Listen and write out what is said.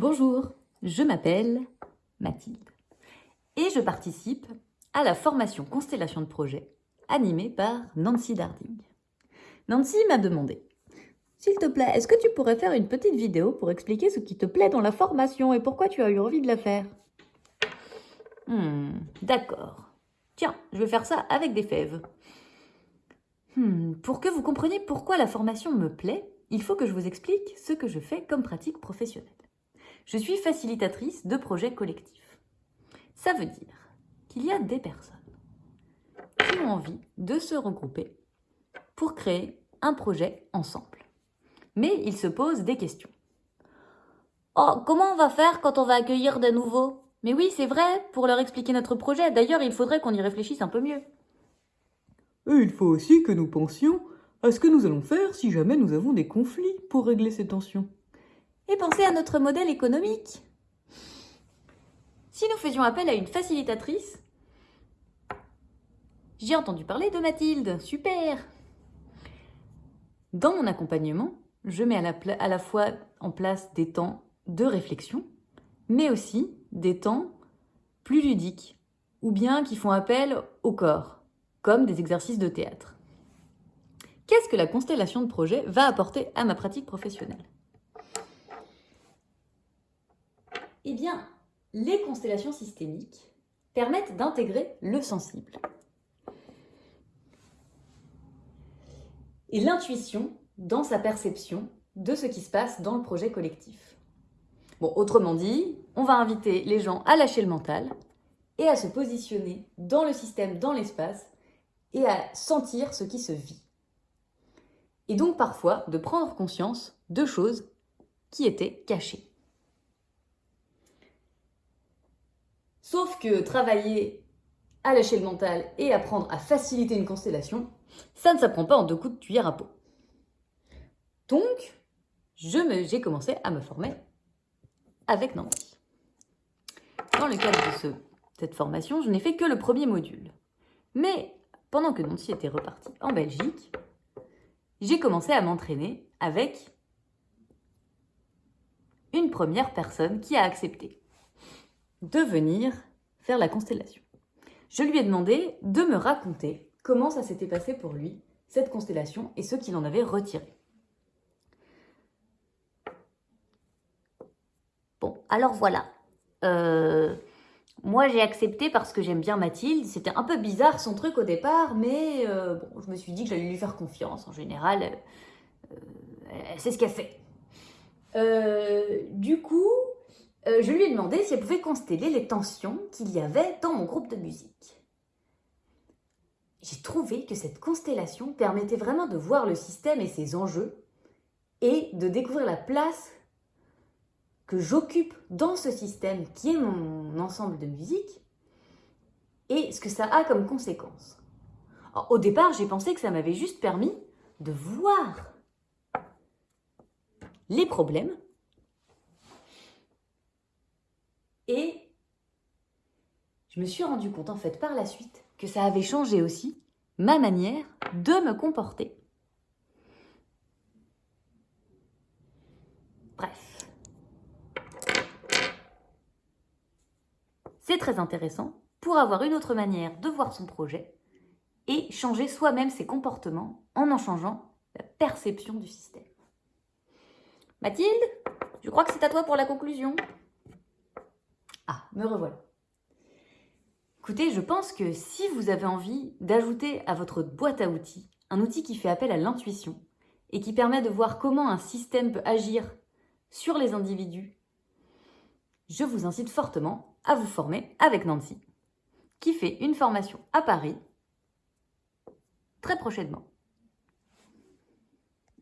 Bonjour, je m'appelle Mathilde et je participe à la formation Constellation de projet animée par Nancy Darding. Nancy m'a demandé S'il te plaît, est-ce que tu pourrais faire une petite vidéo pour expliquer ce qui te plaît dans la formation et pourquoi tu as eu envie de la faire? Hmm, d'accord. Tiens, je vais faire ça avec des fèves. Hmm, pour que vous compreniez pourquoi la formation me plaît, il faut que je vous explique ce que je fais comme pratique professionnelle. Je suis facilitatrice de projets collectifs. Ça veut dire qu'il y a des personnes qui ont envie de se regrouper pour créer un projet ensemble. Mais ils se posent des questions. Oh, comment on va faire quand on va accueillir des nouveaux? Mais oui, c'est vrai, pour leur expliquer notre projet. D'ailleurs, il faudrait qu'on y réfléchisse un peu mieux. Et il faut aussi que nous pensions à ce que nous allons faire si jamais nous avons des conflits pour régler ces tensions et pensez à notre modèle économique. Si nous faisions appel à une facilitatrice, j'ai entendu parler de Mathilde, super Dans mon accompagnement, je mets à la, à la fois en place des temps de réflexion, mais aussi des temps plus ludiques, ou bien qui font appel au corps, comme des exercices de théâtre. Qu'est-ce que la constellation de projet va apporter à ma pratique professionnelle? Eh bien, les constellations systémiques permettent d'intégrer le sensible. Et l'intuition dans sa perception de ce qui se passe dans le projet collectif. Bon, autrement dit, on va inviter les gens à lâcher le mental et à se positionner dans le système, dans l'espace, et à sentir ce qui se vit. Et donc parfois de prendre conscience de choses qui étaient cachées. Sauf que travailler à lâcher le mental et apprendre à faciliter une constellation, ça ne s'apprend pas en deux coups de cuillère à peau. Donc, j'ai commencé à me former avec Nancy. Dans le cadre de ce, cette formation, je n'ai fait que le premier module. Mais pendant que Nancy était repartie en Belgique, j'ai commencé à m'entraîner avec une première personne qui a accepté de venir faire la constellation. Je lui ai demandé de me raconter comment ça s'était passé pour lui, cette constellation, et ce qu'il en avait retiré. Bon, alors voilà. Euh, moi, j'ai accepté parce que j'aime bien Mathilde. C'était un peu bizarre son truc au départ, mais euh, je me suis dit que j'allais lui faire confiance. En général, euh, elle sait ce qu'elle fait. du coup, euh, je lui ai demandé si elle pouvait consteller les tensions qu'il y avait dans mon groupe de musique. J'ai trouvé que cette constellation permettait vraiment de voir le système et ses enjeux et de découvrir la place que j'occupe dans ce système qui est mon ensemble de musique et ce que ça a comme conséquence. au départ, j'ai pensé que ça m'avait juste permis de voir les problèmes Et je me suis rendu compte en fait par la suite que ça avait changé aussi ma manière de me comporter. Bref. C'est très intéressant pour avoir une autre manière de voir son projet et changer soi-même ses comportements en en changeant la perception du système. Mathilde, je crois que c'est à toi pour la conclusion. Ah, me revoilà. Écoutez, je pense que si vous avez envie d'ajouter à votre boîte à outils un outil qui fait appel à l'intuition et qui permet de voir comment un système peut agir sur les individus, je vous incite fortement à vous former avec Nancy, qui fait une formation à Paris très prochainement.